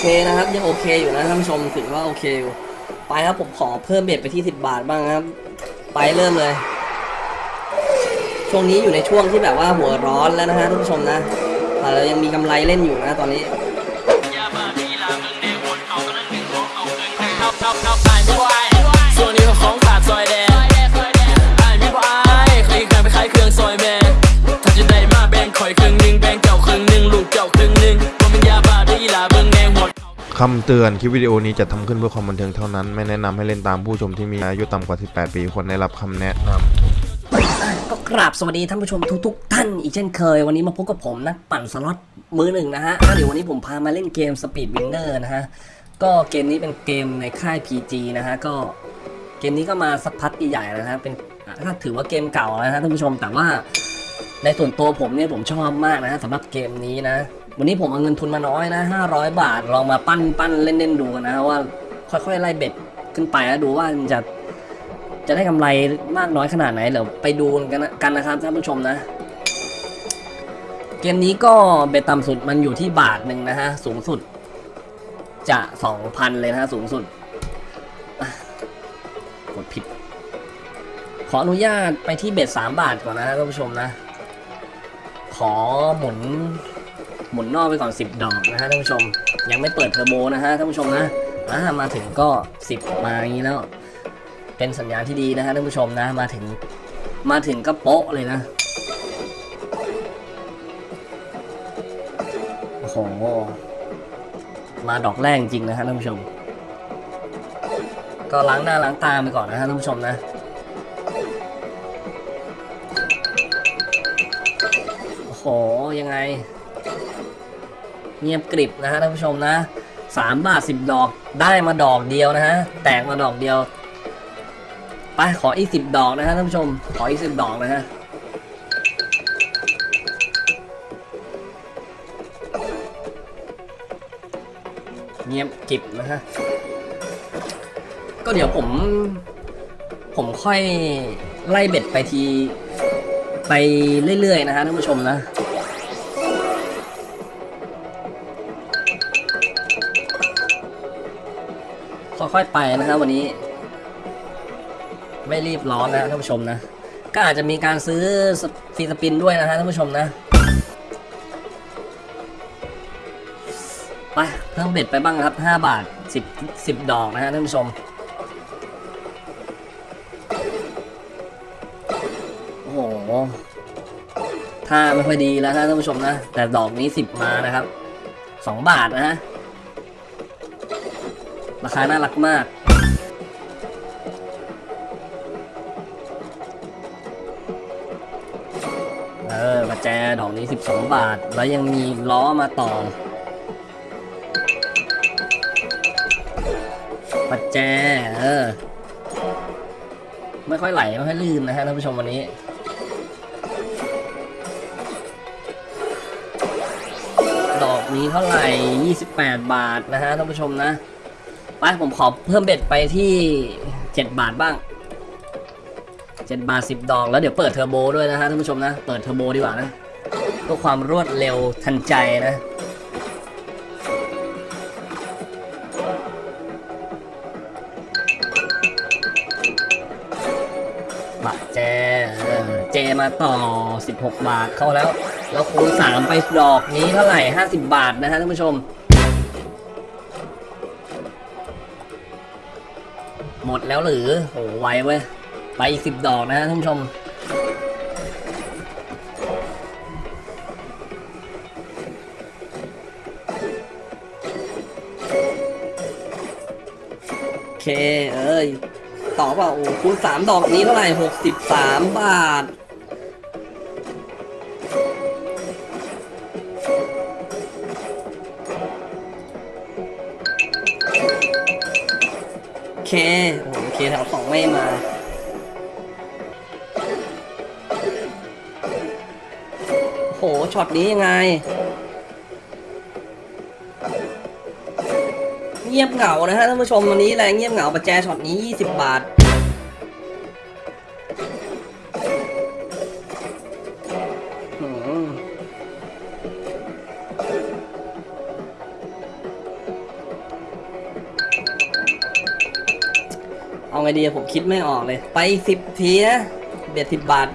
เคนะครับยังโอเคอยู่นะท่านผู้ชมถือว่าโอเคอยู่ไปครับผมขอเพิ่มเบ็ดไปที่ 10 บาทบ้างครับ ไปเริ่มเลย ช่วงนี้อยู่ในช่วงที่แบบว่าหัวร้อนแล้วนะฮะท่านผู้ชมนะแต่เรายังมีกำไรเล่นอยู่นะตอนนี้ คำเตือนคลิปวิดีโอนี้จะทำขึ้นเพื่อความบันเทิงเท่านั้น ไม่แนะนำให้เล่นตามผู้ชมที่มีอายุต่ำกว่า 18 ปีควรได้รับคำแนะนำก็กราบสวัสดีท่านผู้ชมทุกๆ ท่านอีกเช่นเคย วันนี้มาพบกับผมนักปั่นสล็อตมือหนึ่งนะฮะเดี๋ยววันนี้ผมพามาเล่นเกม Speed Winner นะฮะ ก็เกมนี้เป็นเกมในค่าย PG นะฮะ ก็เกมนี้ก็มาสักพักใหญ่ๆแล้วนะฮะ เป็นถ้าถือว่าเกมเก่าแล้วนะฮะท่านผู้ชม แต่ว่าในส่วนตัวผมเนี่ยผมชอบมากนะฮะสำหรับเกมนี้นะ วันนี้ผมเอาเงินทุนมาน้อยนะ 500 บาท ลองมาปั้นปั้นเล่นเล่นๆดูกันนะว่าค่อยๆไล่เบ็ดขึ้นไปแล้วดูว่ามันจะจะได้กำไรมากน้อยขนาดไหนเดี๋ยวไปดูกันกันนะครับท่านผู้ชมนะ เกมนี้ก็เบ็ดต่ำสุดมันอยู่ที่บาทหนึ่งนะฮะสูงสุด จะสองพันเลยนะฮะสูงสุดกดผิด ขออนุญาตไปที่เบ็ดสามบาทก่อนนะฮะท่านผู้ชมนะ ขอหมุน หมุนนอกไปก่อนสิบดอกนะฮะท่านผู้ชม ยังไม่เปิดเทอร์โบนะฮะท่านผู้ชมนะอ่ามาถึงก็สิบมาอย่างนี้แล้ว เป็นสัญญาณที่ดีนะฮะท่านผู้ชมนะมาถึงมาถึงก็โป๊ะเลยนะโอ้โหมาดอกแรกจริงนะฮะท่านผู้ชม ก็ล้างหน้าล้างตาไปก่อนนะฮะท่านผู้ชมนะโอ้โหยังไง เงียบกริบนะฮะท่านผู้ชมนะสามบาทสิบดอกได้มาดอกเดียวนะฮะแตกมาดอกเดียวไปขออีกสิบดอกนะฮะท่านผู้ชม ขออีกสิบดอกนะฮะเงียบกริบนะฮะก็เดี๋ยวผม ผมค่อยไล่เบ็ดไปที ไปเรื่อยๆนะฮะท่านผู้ชมนะ ค่อยๆไปนะครับวันนี้ ไม่รีบร้อนนะท่านผู้ชมนะ ก็อาจจะมีการซื้อฟรีสปินด้วยนะฮะท่านผู้ชมนะไปเพิ่มเบ็ดไปบ้างครับ 5 บาท 10 10 ดอกนะฮะท่านผู้ชมโอ้โหท่าไม่ค่อยดีแล้วนะท่านผู้ชมนะ แต่ดอกนี้ 10 มานะครับ 2 บาทนะฮะ ราคาน่ารักมากเออประแจดอกนี้ 12 บาท แล้วยังมีล้อมาต่อปัจแจ เออ ไม่ค่อยไหล ไม่ค่อยลื่นนะฮะท่านผู้ชมวันนี้ ดอกนี้เท่าไหร่ 28 บาทนะฮะท่านผู้ชมนะ ไปผมขอเพิ่ม bet ไปที่7บาทบ้าง7บาท10ดอกแล้วเดี๋ยวเปิดเทอร์โบด้วยนะฮะท่านผู้ชมนะ เปิดเทอร์โบดีกว่านะเพื่อความรวดเร็วทันใจนะบาทแจเออเจมาต่อ 16 บาทเข้าแล้ว แล้วคูณ3ไปดอกนี้เท่าไหร่ 50 บาทนะฮะท่านผู้ชม หมดแล้วหรือโหไวเว้ย ไปอีกสิบดอกนะฮะท่านผู้ชม โอเค เอ้ย ต่อเปล่าโอ้คูณสามดอกนี้เท่าไหร่หกสิบสามบาท เคโอ้โอเคแถวสองไม่มาโหช็อตนี้ยังไง เงียบเหงานะฮะท่านผู้ชมวันนี้แรงเงียบเหงาประแจช็อตนี้ 20 บาท ดีผมคิดไม่ออกเลย ไปสิบทีนะเบ็ดสิบบาท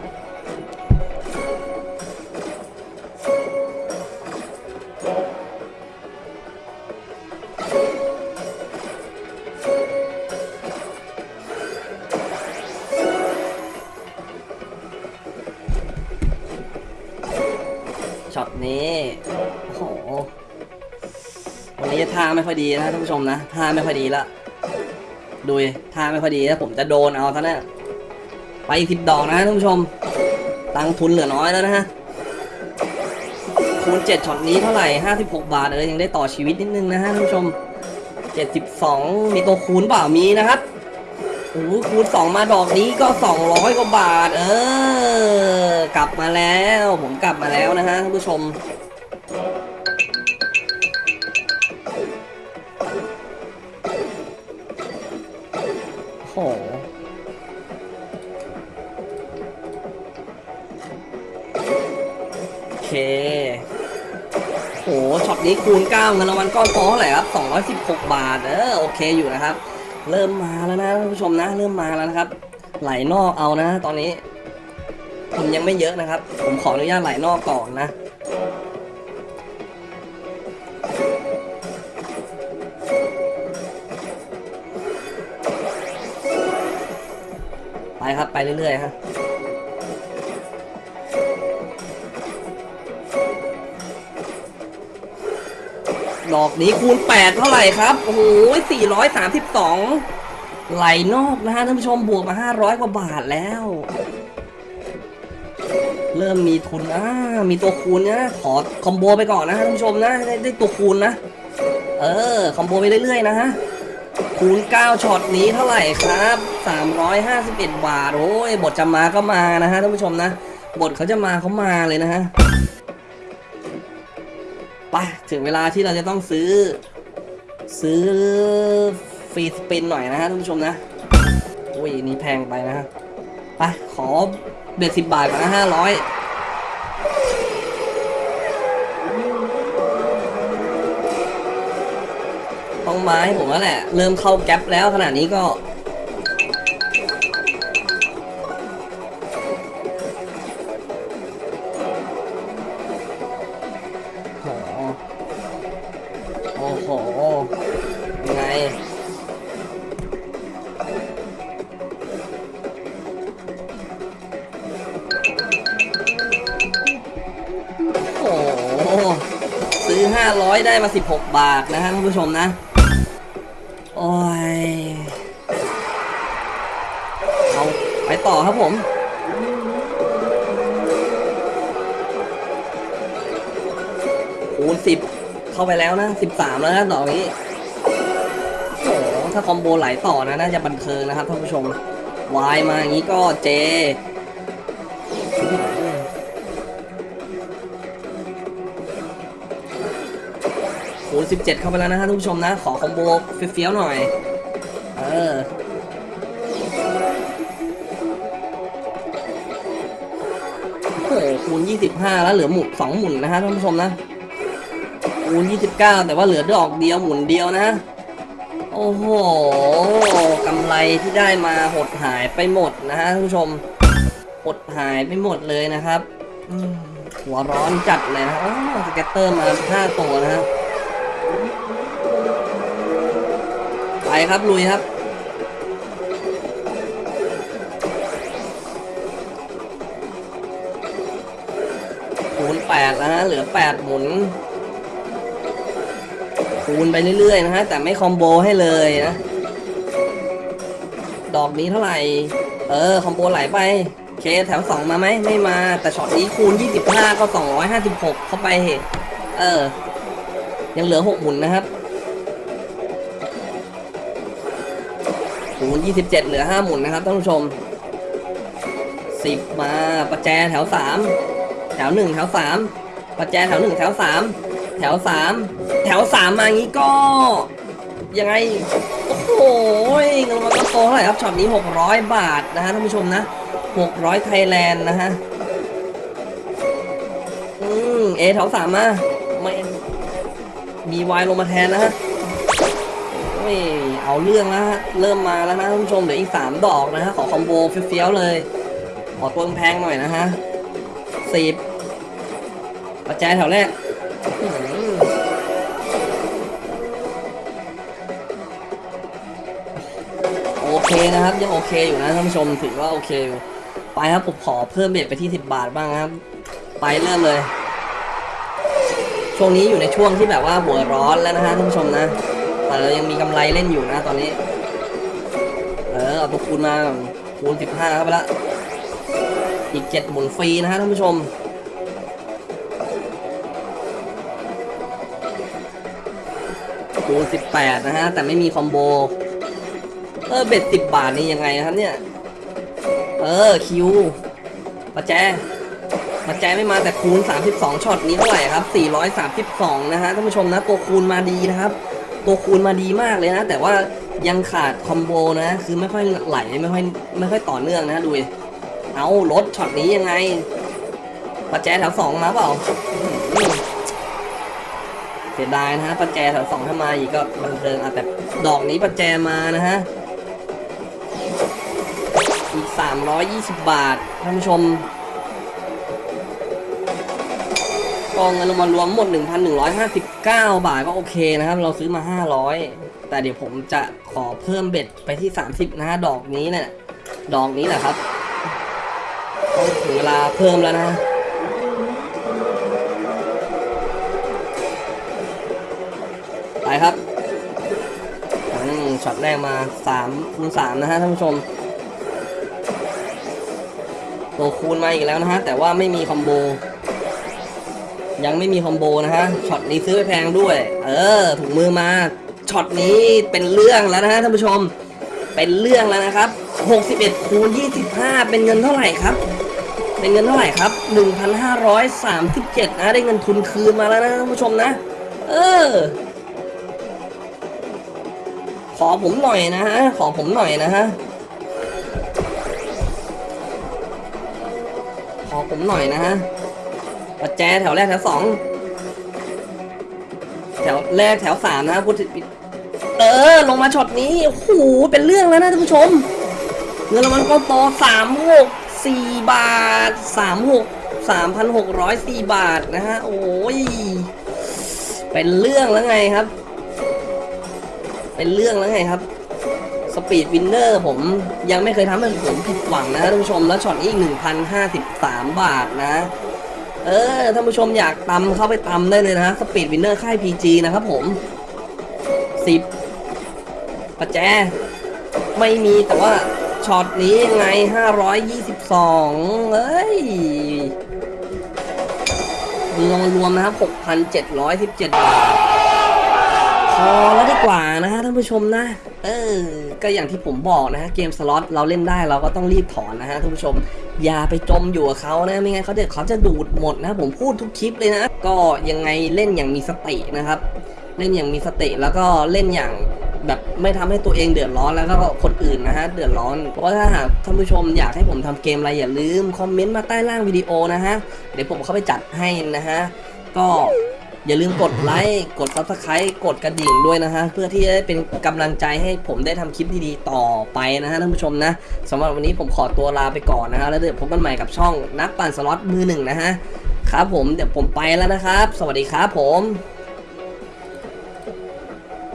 ช็อตนี้โอ้โหวันนี้ท่าไม่ค่อยดีนะท่านผู้ชมนะท่าไม่ค่อยดีละ ดูท่าไม่ค่อยดีแล้วผมจะโดนเอาท่านน่ะไปอีกสิบดอกนะท่านผู้ชม ตังทุนเหลือน้อยแล้วนะฮะคูณเจ็ดช็อตนี้เท่าไหร่ห้าสิบหกบาทเออยังได้ต่อชีวิตนิดนึงนะฮะท่านผู้ชมเจ็ดสิบสองมีตัวคูณเปล่ามีนะครับโอ้คูณสองมาดอกนี้ก็สองร้อยกว่าบาท เออ กลับมาแล้ว ผมกลับมาแล้วนะฮะท่านผู้ชม โอ้โหโอเค โห ช็อตนี้คูณ9เงินรางวัลก้อนโตเท่าไหร่ครับ 216 บาท เออ โอเคอยู่นะครับ เริ่มมาแล้วนะท่านผู้ชมนะ เริ่มมาแล้วนะครับ ไหลนอกเอานะ ตอนนี้ผมยังไม่เยอะนะครับ ผมขออนุญาตไหลนอกก่อนนะ ครับไปเรื่อยๆฮะดอกนี้คูณ 8 เท่าไหร่ครับ โอ้โห432 ไหลนอกนะฮะท่านผู้ชมบวกมา 500 กว่าบาทแล้ว เริ่มมีทุนอ่ามีตัวคูณนะขอคอมโบไปก่อนนะฮะท่านผู้ชมนะ ไดได้ตัวคูณนะ เออ คอมโบไปเรื่อยๆนะฮะ คูณ 9ช็อตนี้เท่าไหร่ครับ 351 บาท โอ้ย บทจะมาก็มานะฮะท่านผู้ชมนะ บทเขาจะมาเขามาเลยนะฮะ ไป ถึงเวลาที่เราจะต้องซื้อ ซื้อฟรีสปินหน่อยนะฮะท่านผู้ชมนะ โอ้ย นี่แพงไปนะฮะ ไป ขอเบ็ดสิบบาทก่อนนะห้าร้อย ต้องไม้ผมแล้วแหละ เริ่มเข้าแก๊ปแล้วขนาดนี้ก็ โอ้โหโอ้โหยังไงโอ้ซื้อ 500 ได้มา 16 บาทนะฮะท่านผู้ชมนะ ผม คูณสิบเข้าไปแล้วนะสิบสามแล้วนะดอนี้โอ้โหถ้าคอมโบไหลต่อนะ น่าจะบันเทิงนะครับท่านผู้ชมวายมาอย่างนี้ก็เจคูณสิบเจ็ดเข้าไปแล้วนะฮะท่านผู้ชมนะ ขอคอมโบเฟี้ยวๆหน่อย เออ โอ้โหคูณ25แล้วเหลือหมุนสองหมุนนะฮะท่านผู้ชมนะคูณ29แต่ว่าเหลือดอกเดียวหมุนเดียวนะ โอ้โหกำไรที่ได้มาหดหายไปหมดนะฮะท่านผู้ชมหดหายไปหมดเลยนะครับหัวร้อนจัดเลยนะโอ้ scatter มา5ตัวนะฮะไปครับลุยครับ คูณ8แล้วนะเหลือ8หมุน คูณไปเรื่อยๆนะฮะ แต่ไม่คอมโบให้เลยนะ ดอกนี้เท่าไหร่ เออ คอมโบไหลไป เคแถว2มาไหม ไม่มา แต่ช็อตนี้คูณ25ก็256เข้าไป เออ ยังเหลือ6หมุนนะครับคูณ27เหลือ5หมุนนะครับท่านผู้ชม10มาประแจแถว3 แถว1แถว3ประแจแถว1แถว3แถว3แถว3มาอย่างนี้ก็ ยังไง โอ้โหเงินรางวัลก็โตเท่าไหร่ครับช็อตนี้ 600 บาทนะฮะท่านผู้ชมนะ 600 ไทยแลนด์นะฮะ อืมเอแถว3มาไม่มีวายลงมาแทนนะฮะโอ้ยเอาเรื่องแล้วฮะ เริ่มมาแล้วนะท่านผู้ชม เดี๋ยวอีกสามดอกนะฮะ ขอคอมโบเฟี้ยวๆเลย ขอตัวแพงหน่อยนะฮะ สิบปัจจัยแถวแรกโอเคนะครับ ยังโอเคอยู่นะท่านผู้ชมถือว่าโอเคอยู่ไปครับผมขอเพิ่มเบ็ดไปที่ 10 บาทบ้างครับ ไปเริ่มเลย ช่วงนี้อยู่ในช่วงที่แบบว่าหัวร้อนแล้วนะฮะท่านผู้ชมนะ แต่เรายังมีกำไรเล่นอยู่นะตอนนี้ เออเอาตัวคูณมาคูณ15เข้าไปละ อีก 7 หมุนฟรีนะฮะท่านผู้ชม คูณ18 นะฮะ แต่ไม่มีคอมโบ เออ เบ็ด 10 บาทนี่ยังไงครับเนี่ย เออ คิวประแจมาแจไม่มาแต่คูณ 32ช็อตนี้เท่าไหร่ครับ 432 นะฮะท่านผู้ชมนะ ตัวคูณมาดีนะครับ ตัวคูณมาดีมากเลยนะ แต่ว่ายังขาด combo นะ คือไม่ค่อยไหล ไม่ค่อยไม่ค่อยต่อเนื่องนะดู เอารถช็อตนี้ยังไงประแจแถวสองมาเปล่าเสียดายนะฮะประแจแถวสองถ้ามาอีกก็บันเทิงอะแต่ดอกนี้ประแจมานะฮะอีก 320 บาทท่านผู้ชมกองเงินรางวัลรวมหมด 1,159 บาทก็โอเคนะครับ เราซื้อมา 500 แต่เดี๋ยวผมจะขอเพิ่มเบ็ดไปที่ 30 นะฮะ ดอกนี้เนี่ยดอกนี้แหละครับ ต้องถึงเวลาเพิ่มแล้วนะไปครับช็อตแรกมา3คูณ3นะฮะท่านผู้ชมตัวคูณมาอีกแล้วนะฮะแต่ว่าไม่มี combo ยังไม่มี combo นะฮะช็อตนี้ซื้อไปแพงด้วย เออถุงมือมาช็อตนี้เป็นเรื่องแล้วนะฮะท่านผู้ชม เป็นเรื่องแล้วนะครับ 61คูณ25 เป็นเงินเท่าไหร่ครับ เป็นเงินเท่าไหร่ครับ 1,537 นะ ได้เงินทุนคืนมาแล้วนะท่านผู้ชมนะ เออ ขอผมหน่อยนะฮะ ขอผมหน่อยนะฮะ ขอผมหน่อยนะฮะปัจแจแถวแรกแถวสอง แถวแรกแถวสามนะพูดเออ ลงมาช็อตนี้โอ้โหเป็นเรื่องแล้วนะท่านผู้ชม เงินรางวัลก็โตสามหก สี่บาทสามหกสามพันหกร้อยสี่บาทนะฮะ โอ้ย เป็นเรื่องแล้วไงครับ เป็นเรื่องแล้วไงครับ Speed Winner ผมยังไม่เคยทำให้ผมผิดหวังนะท่านผู้ชม แล้วช็อตนี้อีก 1,053 บาทนะ เออ ท่านผู้ชมอยากตำเข้าไปตำได้เลยนะ Speed Winner ค่าย PG นะครับผม 10ประแจ ไม่มีแต่ว่า ช็อตนี้ยังไง 522เอ้ยรวมรวมนะครับ 6,717 บาท พอแล้วดีกว่านะฮะท่านผู้ชมนะ เออ ก็อย่างที่ผมบอกนะฮะ เกมสล็อตเราเล่นได้เราก็ต้องรีบถอนนะฮะท่านผู้ชม อย่าไปจมอยู่กับเขานะ ไม่งั้นเขาเดี๋ยวเขาจะดูดหมดนะ ผมพูดทุกคลิปเลยนะ ก็ยังไงเล่นอย่างมีสตินะครับ เล่นอย่างมีสติแล้วก็เล่นอย่าง แบบไม่ทำให้ตัวเองเดือดร้อนแล้วก็คนอื่นนะฮะเดือดร้อน เพราะถ้าหากท่านผู้ชมอยากให้ผมทำเกมอะไรอย่าลืมคอมเมนต์มาใต้ล่างวิดีโอนะฮะเดี๋ยวผมเข้าไปจัดให้นะฮะก็อย่าลืมกดไลค์กด subscribe กดกระดิ่งด้วยนะฮะเพื่อที่จะได้เป็นกำลังใจให้ผมได้ทำคลิปดีๆต่อไปนะฮะท่านผู้ชมนะสำหรับวันนี้ผมขอตัวลาไปก่อนนะฮะแล้วเดี๋ยวพบกันใหม่กับช่องนักปั่นสล็อตมือหนึ่งนะฮะครับผมเดี๋ยวผมไปแล้วนะครับ สวัสดีครับผม